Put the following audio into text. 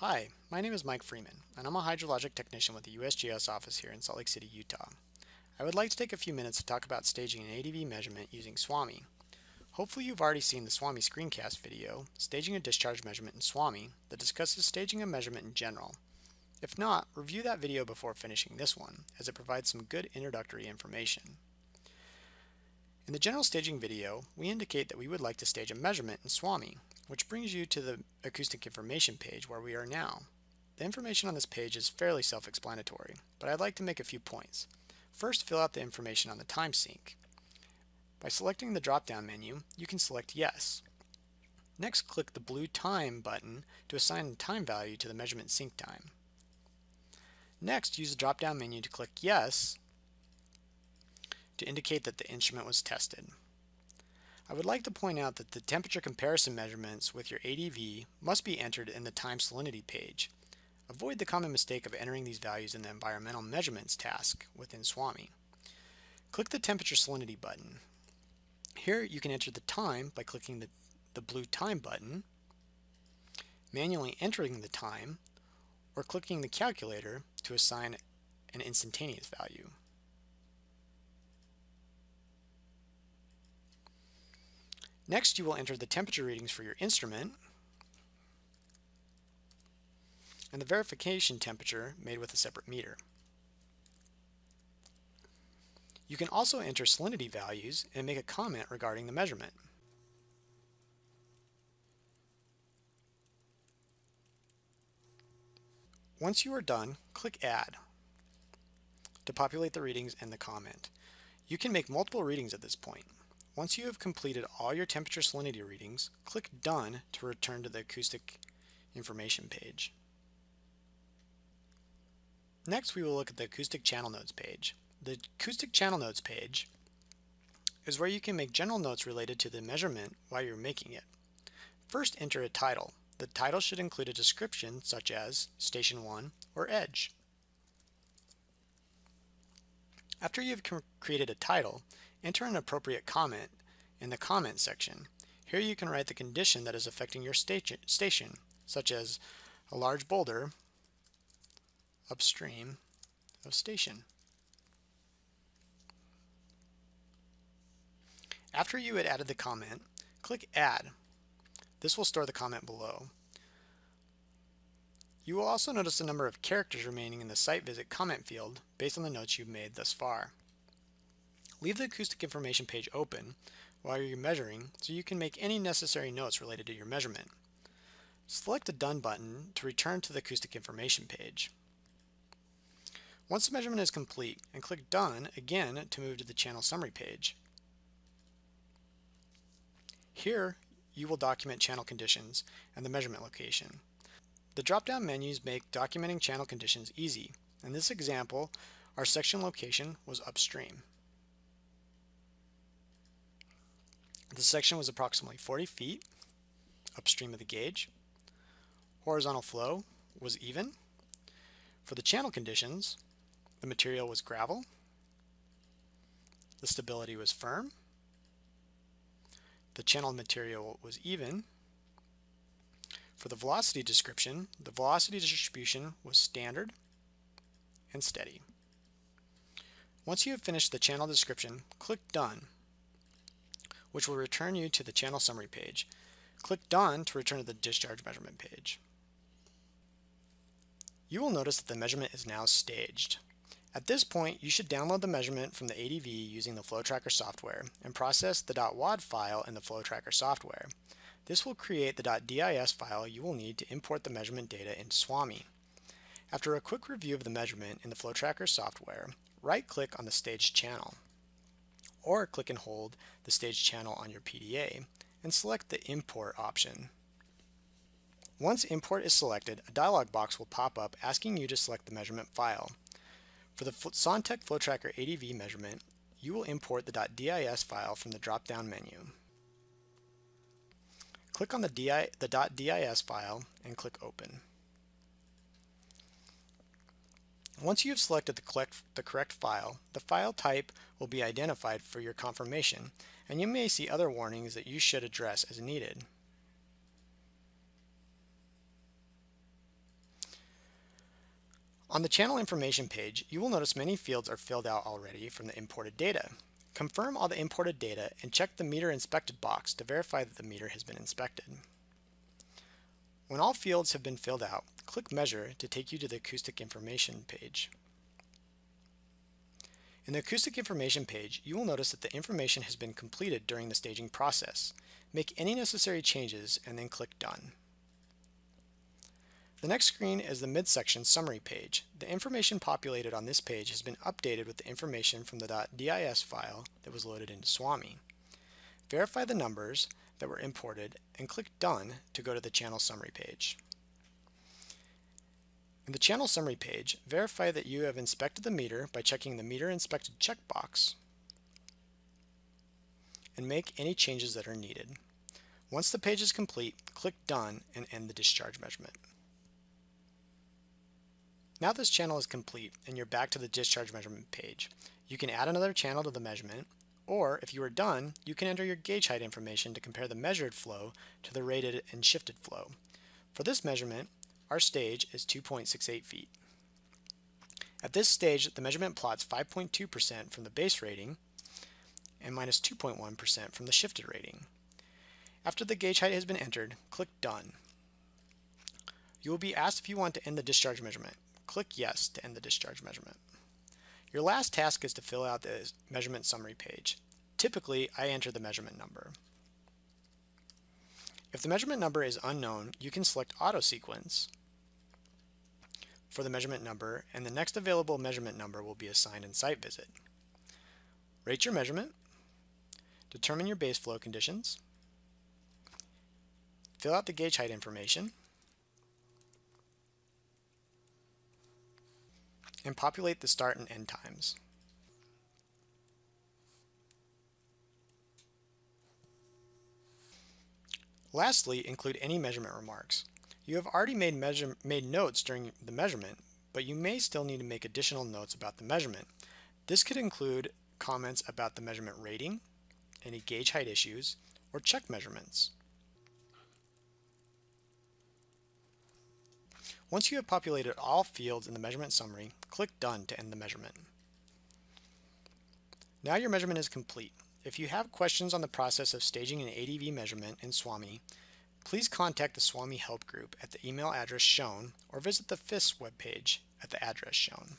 Hi, my name is Mike Freeman, and I'm a hydrologic technician with the USGS office here in Salt Lake City, Utah. I would like to take a few minutes to talk about staging an ADV measurement using SWAMI. Hopefully you've already seen the SWAMI screencast video, Staging a Discharge Measurement in SWAMI, that discusses staging a measurement in general. If not, review that video before finishing this one, as it provides some good introductory information. In the general staging video, we indicate that we would like to stage a measurement in SWAMI, which brings you to the acoustic information page where we are now. The information on this page is fairly self-explanatory, but I'd like to make a few points. First, fill out the information on the time sync. By selecting the drop-down menu, you can select Yes. Next, click the blue Time button to assign the time value to the measurement sync time. Next, use the drop-down menu to click Yes to indicate that the instrument was tested. I would like to point out that the temperature comparison measurements with your ADV must be entered in the time salinity page. Avoid the common mistake of entering these values in the environmental measurements task within SWAMI. Click the temperature salinity button. Here you can enter the time by clicking the, the blue time button, manually entering the time, or clicking the calculator to assign an instantaneous value. Next, you will enter the temperature readings for your instrument and the verification temperature made with a separate meter. You can also enter salinity values and make a comment regarding the measurement. Once you are done, click Add to populate the readings and the comment. You can make multiple readings at this point. Once you have completed all your temperature salinity readings, click Done to return to the acoustic information page. Next, we will look at the acoustic channel notes page. The acoustic channel notes page is where you can make general notes related to the measurement while you're making it. First, enter a title. The title should include a description such as Station 1 or Edge. After you've created a title, enter an appropriate comment in the comment section. Here you can write the condition that is affecting your station, such as a large boulder upstream of station. After you had added the comment, click Add. This will store the comment below. You will also notice the number of characters remaining in the site visit comment field based on the notes you've made thus far. Leave the acoustic information page open while you're measuring so you can make any necessary notes related to your measurement. Select the Done button to return to the acoustic information page. Once the measurement is complete, and click Done again to move to the channel summary page. Here, you will document channel conditions and the measurement location. The drop-down menus make documenting channel conditions easy. In this example, our section location was upstream. The section was approximately 40 feet upstream of the gauge. Horizontal flow was even. For the channel conditions, the material was gravel. The stability was firm. The channel material was even. For the velocity description, the velocity distribution was standard and steady. Once you have finished the channel description, click Done which will return you to the channel summary page. Click Done to return to the discharge measurement page. You will notice that the measurement is now staged. At this point, you should download the measurement from the ADV using the FlowTracker software and process the .wad file in the FlowTracker software. This will create the .dis file you will need to import the measurement data in SWAMI. After a quick review of the measurement in the FlowTracker software, right-click on the staged channel or click and hold the stage channel on your PDA and select the import option. Once import is selected, a dialog box will pop up asking you to select the measurement file. For the SonTek FlowTracker ADV measurement, you will import the .dis file from the drop-down menu. Click on the, DI, the .dis file and click Open. Once you have selected the the correct file, the file type will be identified for your confirmation, and you may see other warnings that you should address as needed. On the channel information page, you will notice many fields are filled out already from the imported data. Confirm all the imported data and check the meter inspected box to verify that the meter has been inspected. When all fields have been filled out, click Measure to take you to the acoustic information page. In the acoustic information page, you will notice that the information has been completed during the staging process. Make any necessary changes and then click Done. The next screen is the midsection summary page. The information populated on this page has been updated with the information from the .dis file that was loaded into SWAMI. Verify the numbers that were imported and click Done to go to the channel summary page. In the channel summary page, verify that you have inspected the meter by checking the meter inspected checkbox and make any changes that are needed. Once the page is complete, click Done and end the discharge measurement. Now this channel is complete and you're back to the discharge measurement page. You can add another channel to the measurement or if you are done, you can enter your gauge height information to compare the measured flow to the rated and shifted flow. For this measurement, our stage is 2.68 feet. At this stage, the measurement plots 5.2% from the base rating and minus 2.1 from the shifted rating. After the gauge height has been entered, click Done. You will be asked if you want to end the discharge measurement. Click Yes to end the discharge measurement. Your last task is to fill out the measurement summary page. Typically, I enter the measurement number. If the measurement number is unknown, you can select Auto Sequence for the measurement number, and the next available measurement number will be assigned in site visit. Rate your measurement, determine your base flow conditions, fill out the gauge height information, and populate the start and end times. Lastly, include any measurement remarks. You have already made, measure, made notes during the measurement, but you may still need to make additional notes about the measurement. This could include comments about the measurement rating, any gauge height issues, or check measurements. Once you have populated all fields in the measurement summary, click Done to end the measurement. Now your measurement is complete. If you have questions on the process of staging an ADV measurement in SWAMI, please contact the SWAMI Help Group at the email address shown or visit the FIS webpage at the address shown.